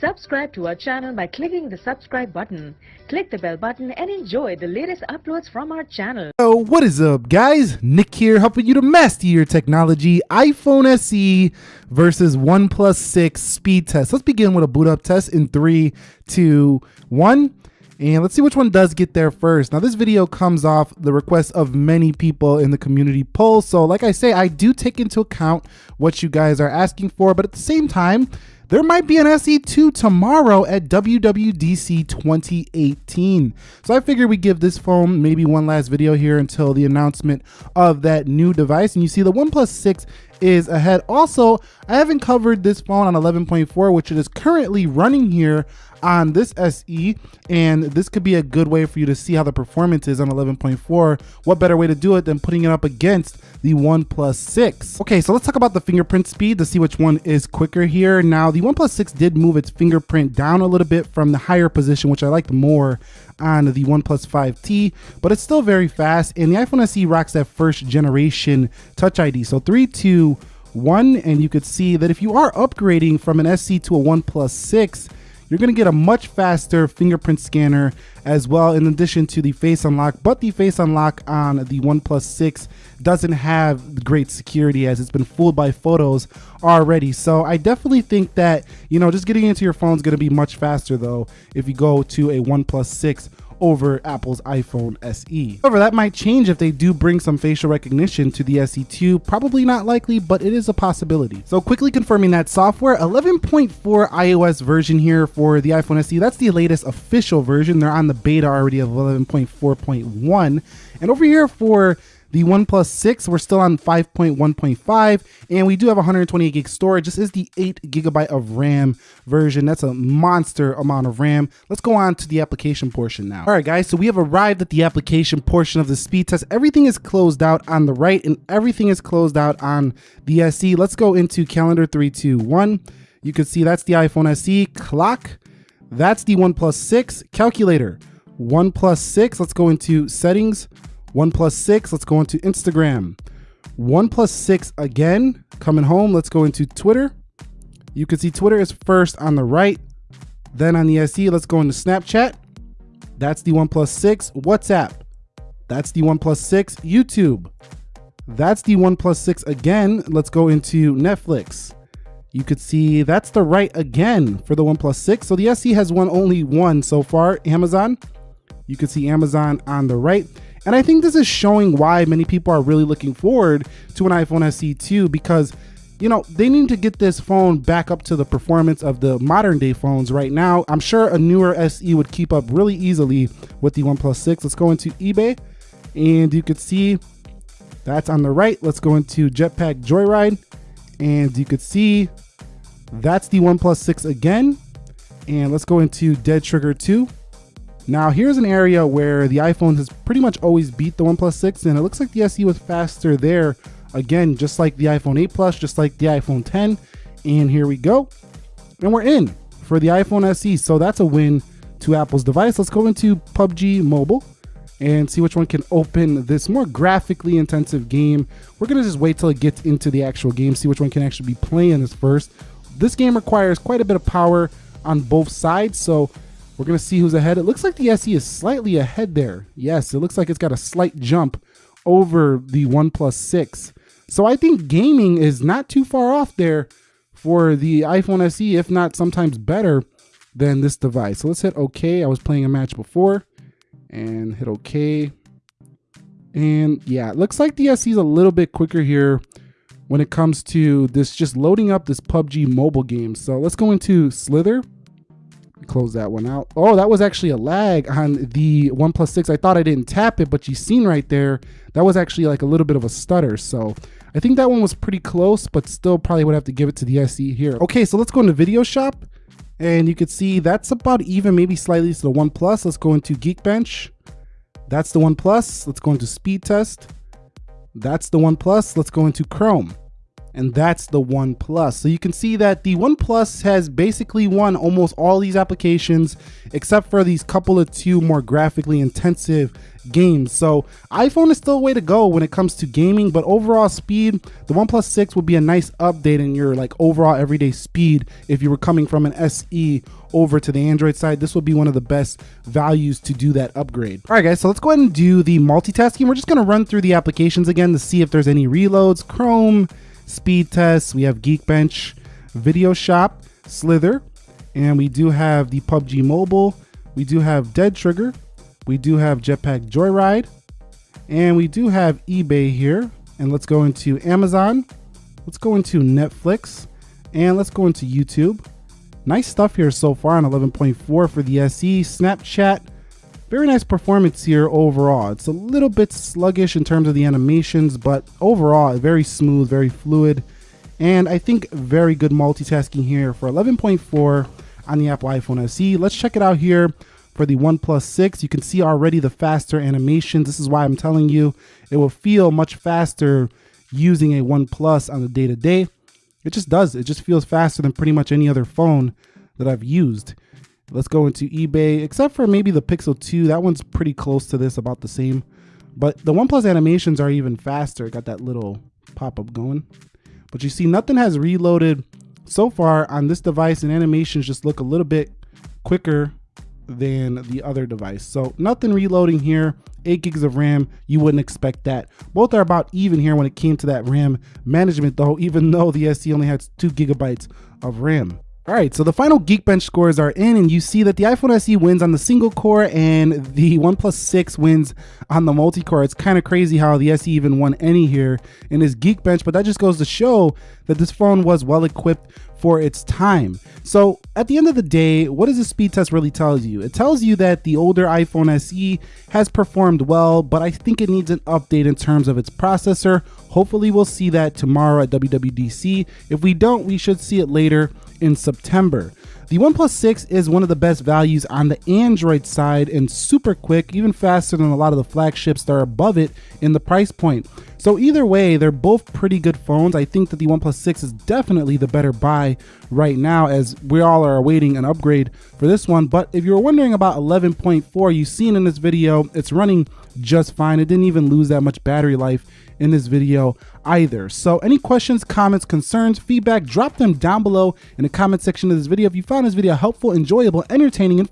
Subscribe to our channel by clicking the subscribe button. Click the bell button and enjoy the latest uploads from our channel. So what is up guys? Nick here helping you to master your technology. iPhone SE versus OnePlus 6 speed test. Let's begin with a boot up test in three, two, one. And let's see which one does get there first. Now this video comes off the request of many people in the community poll. So like I say, I do take into account what you guys are asking for, but at the same time, there might be an SE2 tomorrow at WWDC 2018. So I figured we give this phone maybe one last video here until the announcement of that new device. And you see the OnePlus 6 is ahead. Also, I haven't covered this phone on 11.4, which it is currently running here on this SE, and this could be a good way for you to see how the performance is on 11.4. What better way to do it than putting it up against the OnePlus 6? Okay, so let's talk about the fingerprint speed to see which one is quicker here. Now, OnePlus 6 did move its fingerprint down a little bit from the higher position, which I liked more on the OnePlus 5T, but it's still very fast. And the iPhone SE rocks that first generation Touch ID. So 3, 2, 1, and you could see that if you are upgrading from an SE to a OnePlus 6, you're going to get a much faster fingerprint scanner as well in addition to the face unlock but the face unlock on the OnePlus 6 doesn't have great security as it's been fooled by photos already. So I definitely think that you know just getting into your phone is going to be much faster though if you go to a OnePlus 6 over Apple's iPhone SE. However, that might change if they do bring some facial recognition to the SE2. Probably not likely, but it is a possibility. So quickly confirming that software, 11.4 iOS version here for the iPhone SE. That's the latest official version. They're on the beta already of 11.4.1. And over here for the OnePlus 6, we're still on 5.1.5, and we do have 128 gig storage. This is the 8 gigabyte of RAM version. That's a monster amount of RAM. Let's go on to the application portion now. All right, guys, so we have arrived at the application portion of the speed test. Everything is closed out on the right, and everything is closed out on the SE. Let's go into calendar 321. You can see that's the iPhone SE. Clock, that's the OnePlus 6. Calculator, OnePlus 6. Let's go into settings OnePlus 6, let's go into Instagram. OnePlus 6 again, coming home, let's go into Twitter. You can see Twitter is first on the right. Then on the SE, let's go into Snapchat. That's the OnePlus 6. WhatsApp. That's the OnePlus 6. YouTube. That's the OnePlus 6 again. Let's go into Netflix. You could see that's the right again for the OnePlus 6. So the SE has won only one so far, Amazon. You can see Amazon on the right. And I think this is showing why many people are really looking forward to an iPhone SE2 because you know, they need to get this phone back up to the performance of the modern day phones right now. I'm sure a newer SE would keep up really easily with the OnePlus 6. Let's go into eBay and you can see that's on the right. Let's go into Jetpack Joyride and you could see that's the OnePlus 6 again. And let's go into Dead Trigger 2 now here's an area where the iPhone has pretty much always beat the OnePlus 6 and it looks like the SE was faster there. Again, just like the iPhone 8 Plus, just like the iPhone 10. And here we go. And we're in for the iPhone SE. So that's a win to Apple's device. Let's go into PUBG Mobile and see which one can open this more graphically intensive game. We're gonna just wait till it gets into the actual game, see which one can actually be playing this first. This game requires quite a bit of power on both sides, so we're going to see who's ahead. It looks like the SE is slightly ahead there. Yes, it looks like it's got a slight jump over the OnePlus 6. So I think gaming is not too far off there for the iPhone SE, if not sometimes better than this device. So let's hit OK. I was playing a match before and hit OK. And yeah, it looks like the SE is a little bit quicker here when it comes to this just loading up this PUBG mobile game. So let's go into Slither close that one out. Oh, that was actually a lag on the OnePlus 6. I thought I didn't tap it, but you seen right there, that was actually like a little bit of a stutter. So I think that one was pretty close, but still probably would have to give it to the SE here. Okay, so let's go into Video Shop. And you can see that's about even, maybe slightly to the OnePlus. Let's go into Geekbench. That's the OnePlus. Let's go into Speed Test. That's the OnePlus. Let's go into Chrome. And that's the OnePlus. So you can see that the OnePlus has basically won almost all these applications, except for these couple of two more graphically intensive games. So iPhone is still a way to go when it comes to gaming, but overall speed, the OnePlus 6 would be a nice update in your like overall everyday speed if you were coming from an SE over to the Android side. This would be one of the best values to do that upgrade. All right, guys, so let's go ahead and do the multitasking. We're just gonna run through the applications again to see if there's any reloads. Chrome, speed tests, we have Geekbench, Video Shop, Slither, and we do have the PUBG Mobile, we do have Dead Trigger, we do have Jetpack Joyride, and we do have eBay here. And let's go into Amazon, let's go into Netflix, and let's go into YouTube. Nice stuff here so far on 11.4 for the SE. Snapchat, very nice performance here overall. It's a little bit sluggish in terms of the animations, but overall, very smooth, very fluid. And I think very good multitasking here for 11.4 on the Apple iPhone SE. Let's check it out here for the OnePlus 6. You can see already the faster animations. This is why I'm telling you it will feel much faster using a OnePlus on the day-to-day. -day. It just does. It just feels faster than pretty much any other phone that I've used. Let's go into eBay, except for maybe the Pixel 2. That one's pretty close to this, about the same. But the OnePlus animations are even faster. Got that little pop-up going. But you see, nothing has reloaded so far on this device, and animations just look a little bit quicker than the other device. So nothing reloading here. 8 gigs of RAM, you wouldn't expect that. Both are about even here when it came to that RAM management though, even though the SE only has 2 gigabytes of RAM. All right, so the final Geekbench scores are in, and you see that the iPhone SE wins on the single core and the OnePlus 6 wins on the multi core. It's kind of crazy how the SE even won any here in this Geekbench, but that just goes to show that this phone was well equipped for its time. So at the end of the day, what does the speed test really tell you? It tells you that the older iPhone SE has performed well, but I think it needs an update in terms of its processor. Hopefully we'll see that tomorrow at WWDC. If we don't, we should see it later in September. The OnePlus 6 is one of the best values on the Android side and super quick, even faster than a lot of the flagships that are above it in the price point. So either way, they're both pretty good phones. I think that the OnePlus 6 is definitely the better buy right now as we all are awaiting an upgrade for this one. But if you're wondering about 11.4, you've seen in this video, it's running just fine. It didn't even lose that much battery life in this video either. So any questions, comments, concerns, feedback, drop them down below in the comment section of this video. If you found this video helpful, enjoyable, entertaining, and